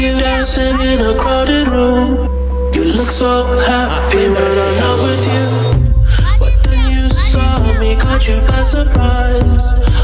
you dancing in a crowded room. You look so happy when I'm not with you. But then you saw me, caught you by surprise.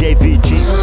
JVG